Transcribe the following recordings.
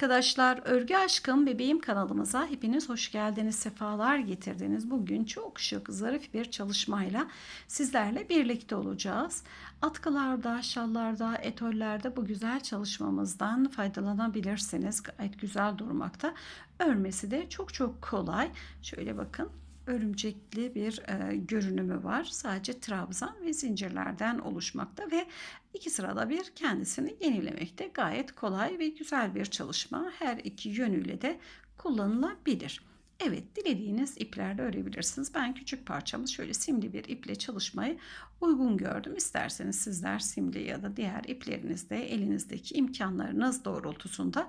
Arkadaşlar, Örgü Aşkım Bebeğim kanalımıza hepiniz hoş geldiniz, sefalar getirdiniz. Bugün çok şık, zarif bir çalışmayla sizlerle birlikte olacağız. Atkılarda, şallarda, etollerde bu güzel çalışmamızdan faydalanabilirsiniz. Gayet güzel durmakta. Örmesi de çok çok kolay. Şöyle bakın örümcekli bir e, görünümü var. Sadece trabzan ve zincirlerden oluşmakta ve iki sırada bir kendisini yenilemekte. Gayet kolay ve güzel bir çalışma. Her iki yönüyle de kullanılabilir. Evet dilediğiniz iplerle örebilirsiniz. Ben küçük parçamız şöyle simli bir iple çalışmayı uygun gördüm. İsterseniz sizler simli ya da diğer iplerinizde elinizdeki imkanlarınız doğrultusunda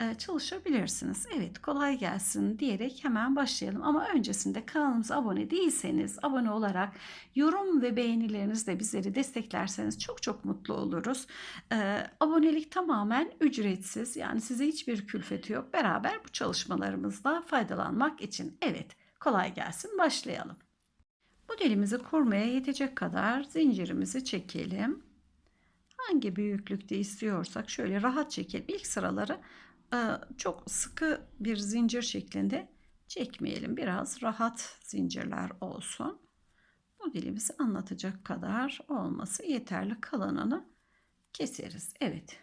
e, çalışabilirsiniz. Evet kolay gelsin diyerek hemen başlayalım. Ama öncesinde kanalımıza abone değilseniz abone olarak yorum ve beğenilerinizle bizleri desteklerseniz çok çok mutlu oluruz. E, abonelik tamamen ücretsiz yani size hiçbir külfeti yok. Beraber bu çalışmalarımızda faydalanmak için. Evet kolay gelsin başlayalım. Modelimizi kurmaya yetecek kadar zincirimizi çekelim. Hangi büyüklükte istiyorsak şöyle rahat çekelim. İlk sıraları e, çok sıkı bir zincir şeklinde çekmeyelim. Biraz rahat zincirler olsun. Modelimizi anlatacak kadar olması yeterli. Kalanını keseriz. Evet.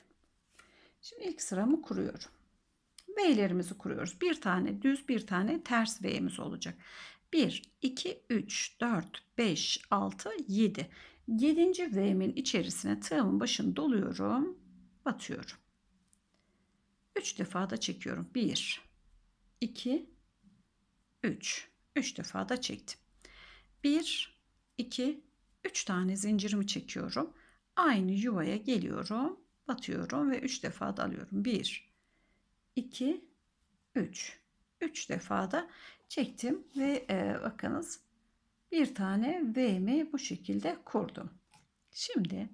Şimdi ilk sıramı kuruyorum. V'lerimizi kuruyoruz. Bir tane düz bir tane ters V'miz olacak. 1, 2, 3, 4, 5, 6, 7. 7. V'min içerisine tığımın başını doluyorum. Batıyorum. 3 defa da çekiyorum. 1, 2, 3. 3 defa da çektim. 1, 2, 3 tane zincirimi çekiyorum. Aynı yuvaya geliyorum. Batıyorum ve 3 defa da alıyorum. 1, 2, 3. 3 defa da çektim ve e, bakınız bir tane V'mi bu şekilde kurdum. Şimdi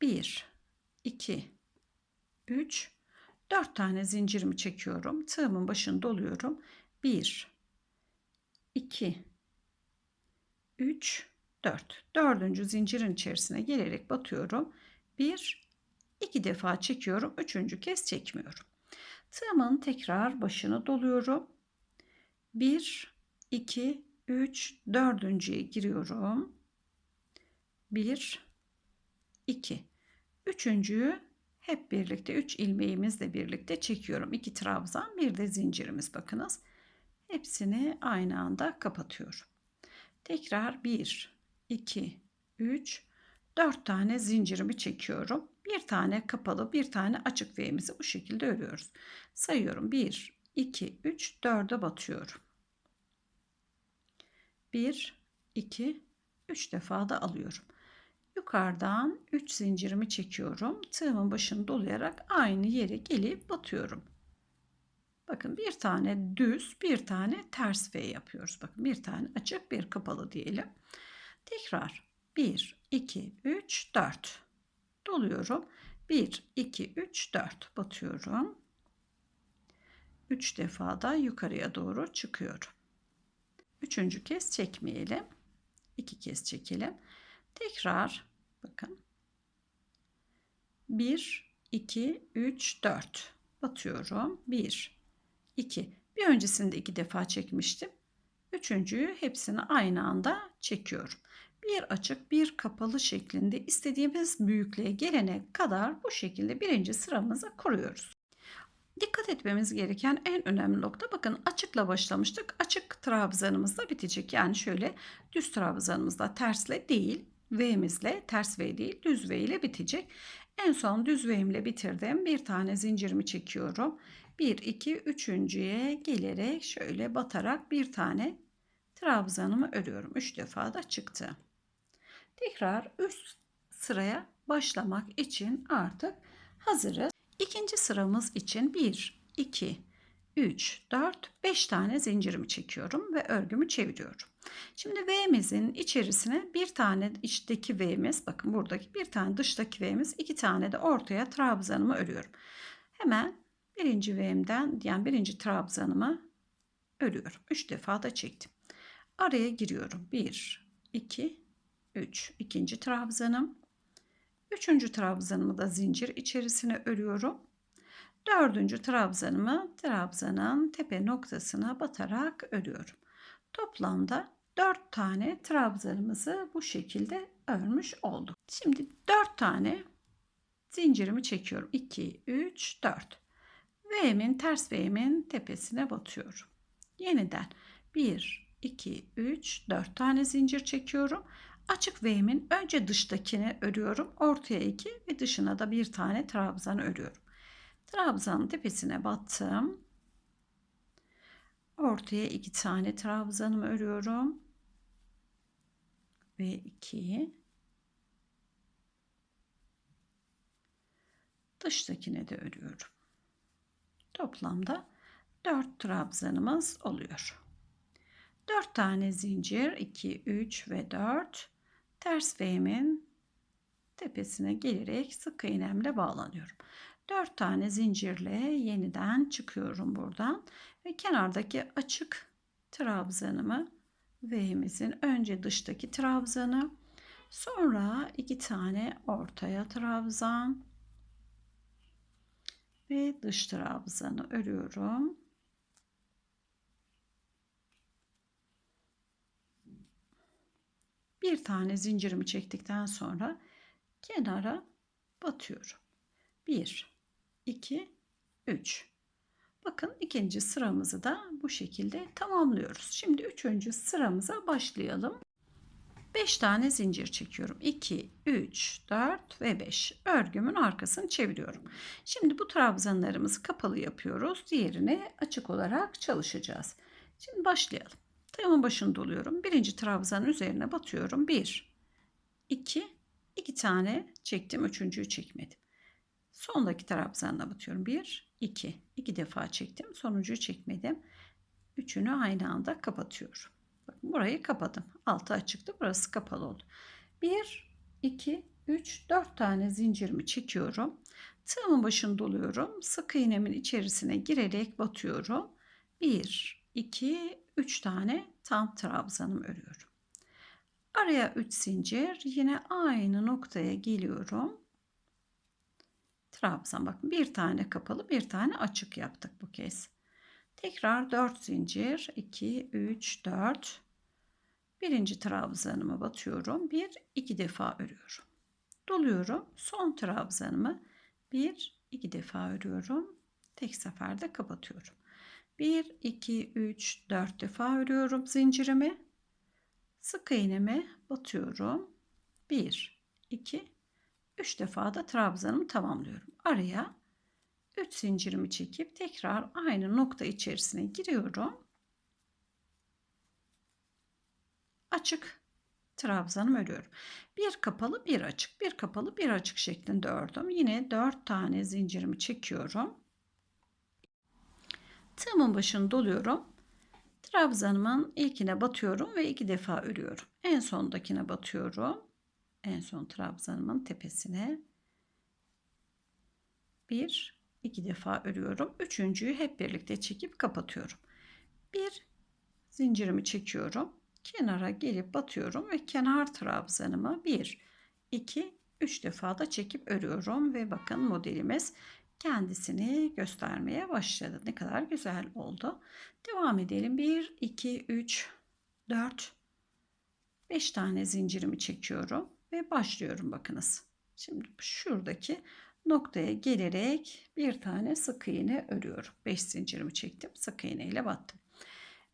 1, 2, 3, 4 tane zincirimi çekiyorum. Tığımın başını doluyorum. 1, 2, 3, 4. Dördüncü zincirin içerisine gelerek batıyorum. 1, 2 defa çekiyorum. Üçüncü kez çekmiyorum. Tığımın tekrar başını doluyorum. 1, 2, 3, dördüncüye giriyorum. 1, 2. Üçüncüyü hep birlikte 3 ilmeğimizle birlikte çekiyorum. 2 trabzan bir de zincirimiz bakınız. Hepsini aynı anda kapatıyorum. Tekrar 1, 2, 3, 4 tane zincirimi çekiyorum. Bir tane kapalı bir tane açık V'mizi bu şekilde örüyoruz. Sayıyorum 1, 2, 3, 4'e batıyorum. 1, 2, 3 defa da alıyorum. Yukarıdan 3 zincirimi çekiyorum. Tığımın başını dolayarak aynı yere gelip batıyorum. Bakın bir tane düz, bir tane ters V yapıyoruz. Bakın bir tane açık, bir kapalı diyelim. Tekrar 1, 2, 3, 4 doluyorum. 1, 2, 3, 4 batıyorum. 3 defa da yukarıya doğru çıkıyorum. Üçüncü kez çekmeyelim. İki kez çekelim. Tekrar bakın. 1, 2, 3, 4 batıyorum. 1, 2. Bir öncesinde iki defa çekmiştim. Üçüncüyü hepsini aynı anda çekiyorum. Bir açık bir kapalı şeklinde istediğimiz büyüklüğe gelene kadar bu şekilde birinci sıramızı kuruyoruz. Dikkat etmemiz gereken en önemli nokta bakın açıkla başlamıştık. Açık trabzanımızda bitecek. Yani şöyle düz trabzanımızda tersle değil V'mizle ters V değil düz V ile bitecek. En son düz V'imle bitirdim. Bir tane zincirimi çekiyorum. 1, 2, üçüncüye gelerek şöyle batarak bir tane trabzanımı örüyorum. 3 defa da çıktı. Tekrar üst sıraya başlamak için artık hazırız. İkinci sıramız için 1, 2, 3, 4, 5 tane zincirimi çekiyorum ve örgümü çeviriyorum. Şimdi V'mizin içerisine bir tane içteki V'miz, bakın buradaki bir tane dıştaki V'miz, iki tane de ortaya trabzanımı örüyorum. Hemen birinci V'mden yani birinci trabzanımı örüyorum. 3 defa da çektim. Araya giriyorum. 1, 2, 3. ikinci trabzanım. Üçüncü trabzanımı da zincir içerisine örüyorum. Dördüncü trabzanımı trabzanın tepe noktasına batarak örüyorum. Toplamda 4 tane trabzanımızı bu şekilde örmüş olduk. Şimdi 4 tane zincirimi çekiyorum. 2, 3, 4. V'min ters V'min tepesine batıyorum. Yeniden 1, 2, 3, 4 tane zincir çekiyorum. Açık V'min önce dıştakini örüyorum. Ortaya 2 ve dışına da bir tane trabzan örüyorum. Trabzanın tepesine battım. Ortaya iki tane trabzanımı örüyorum. Ve 2 dıştakine de örüyorum. Toplamda 4 trabzanımız oluyor. 4 tane zincir 2 3 ve 4 ters V'min tepesine gelerek sık iğnemle bağlanıyorum. 4 tane zincirle yeniden çıkıyorum buradan ve kenardaki açık trabzanımı V'mizin önce dıştaki trabzanı sonra iki tane ortaya trabzan ve dış trabzanı örüyorum. Bir tane zincirimi çektikten sonra kenara batıyorum. 1 2 3 Bakın ikinci sıramızı da bu şekilde tamamlıyoruz. Şimdi üçüncü sıramıza başlayalım. 5 tane zincir çekiyorum. 2, 3, 4 ve 5. Örgümün arkasını çeviriyorum. Şimdi bu trabzanlarımızı kapalı yapıyoruz. Diğerini açık olarak çalışacağız. Şimdi başlayalım. Tığımın başını doluyorum. Birinci trabzanın üzerine batıyorum. 1, 2, 2 tane çektim. Üçüncüyü çekmedim. Sondaki trabzanla batıyorum. 1, 2. 2 defa çektim. Sonuncuyu çekmedim. Üçünü aynı anda kapatıyorum. Bakın burayı kapadım. Altı açıktı. Burası kapalı oldu. 1, 2, 3, 4 tane zincirimi çekiyorum. Tığımın başını doluyorum. Sık iğnemin içerisine girerek batıyorum. 1, 2, 3 tane tam trabzanım örüyorum. Araya 3 zincir yine aynı noktaya geliyorum. Trabzan bakın bir tane kapalı bir tane açık yaptık bu kez. Tekrar 4 zincir 2 3 4 birinci trabzanımı batıyorum. Bir iki defa örüyorum. Doluyorum. Son trabzanımı bir iki defa örüyorum. Tek seferde kapatıyorum. 1 2 3 4 defa örüyorum zincirimi. Sık iğneme batıyorum. 1 2 3 defa da trabzanımı tamamlıyorum. Araya 3 zincirimi çekip tekrar aynı nokta içerisine giriyorum. Açık trabzanımı örüyorum. Bir kapalı bir açık bir kapalı bir açık şeklinde ördüm. Yine 4 tane zincirimi çekiyorum. Tığımın başını doluyorum. Trabzanımın ilkine batıyorum ve iki defa örüyorum. En sondakine batıyorum. En son trabzanımın tepesine bir iki defa örüyorum. Üçüncüyü hep birlikte çekip kapatıyorum. Bir zincirimi çekiyorum. Kenara gelip batıyorum ve kenar trabzanımı bir, iki, üç defa da çekip örüyorum ve bakın modelimiz kendisini göstermeye başladı. Ne kadar güzel oldu. Devam edelim. 1, 2, 3, 4, 5 tane zincirimi çekiyorum ve başlıyorum bakınız. Şimdi şuradaki noktaya gelerek bir tane sık iğne örüyorum. 5 zincirimi çektim. Sık iğne ile battım.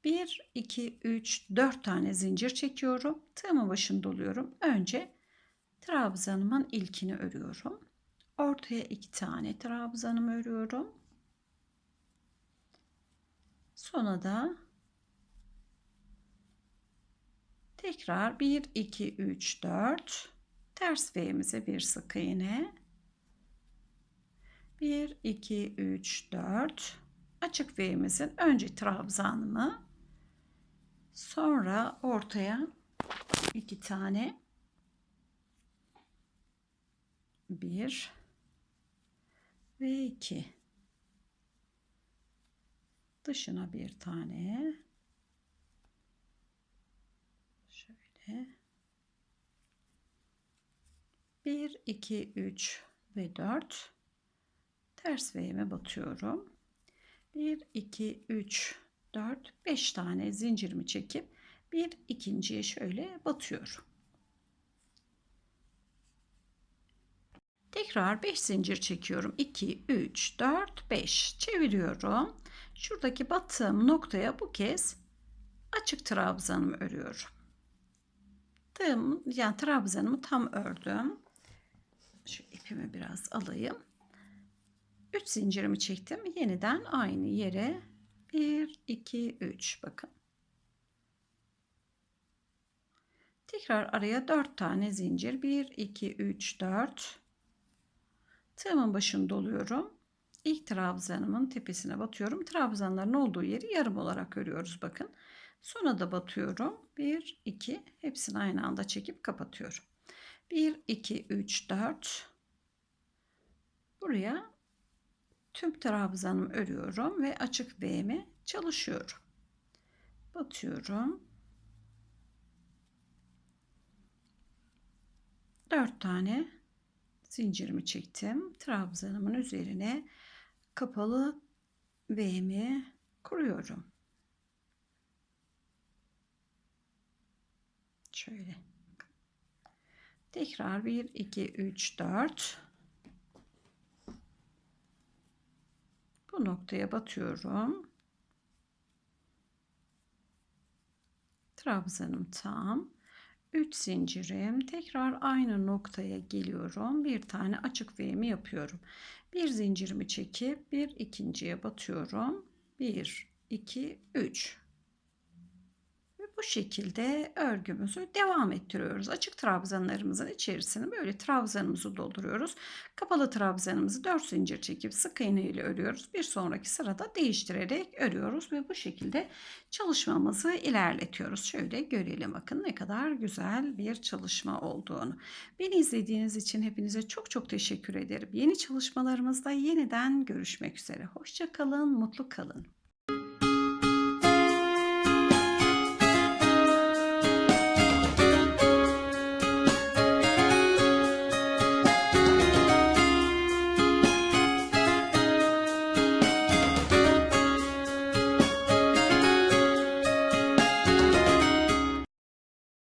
1, 2, 3, 4 tane zincir çekiyorum. Tığımın başını doluyorum. Önce trabzanımın ilkini örüyorum. Ortaya iki tane trabzanımı örüyorum. Sonra da tekrar 1 2 3 4 ters V'mize bir sık iğne. 1 2 3 4 açık V'mizin önce trabzanımı. Sonra ortaya iki tane. 1 ve 2 dışına bir tane şöyle 1 2 3 ve 4 ters V'me batıyorum. 1 2 3 4 5 tane zincirimi çekip bir ikinciye şöyle batıyorum. Tekrar 5 zincir çekiyorum. 2 3 4 5 çeviriyorum. Şuradaki battığım noktaya bu kez açık trabzanımı örüyorum. Tığım, yani trabzanımı tam ördüm. Şu ipimi biraz alayım. 3 zincirimi çektim. Yeniden aynı yere 1 2 3 bakın. Tekrar araya 4 tane zincir. 1 2 3 4 Tığımın başını doluyorum. İlk trabzanımın tepesine batıyorum. Trabzanların olduğu yeri yarım olarak örüyoruz bakın. Sonra da batıyorum. 1, 2 hepsini aynı anda çekip kapatıyorum. 1, 2, 3, 4 Buraya tüm trabzanımı örüyorum ve açık V'mi çalışıyorum. Batıyorum. 4 tane zincirimi çektim. Trabzanımın üzerine kapalı V'mi kuruyorum. Şöyle. Tekrar 1 2 3 4 Bu noktaya batıyorum. Trabzanım tam. 3 zincirim. Tekrar aynı noktaya geliyorum. Bir tane açık V'mi yapıyorum. Bir zincirimi çekip bir ikinciye batıyorum. 1 2 3 bu şekilde örgümüzü devam ettiriyoruz. Açık trabzanlarımızın içerisine böyle trabzanımızı dolduruyoruz. Kapalı trabzanımızı 4 zincir çekip sık iğne ile örüyoruz. Bir sonraki sırada değiştirerek örüyoruz ve bu şekilde çalışmamızı ilerletiyoruz. Şöyle görelim bakın ne kadar güzel bir çalışma olduğunu. Beni izlediğiniz için hepinize çok çok teşekkür ederim. Yeni çalışmalarımızda yeniden görüşmek üzere. Hoşça kalın, mutlu kalın.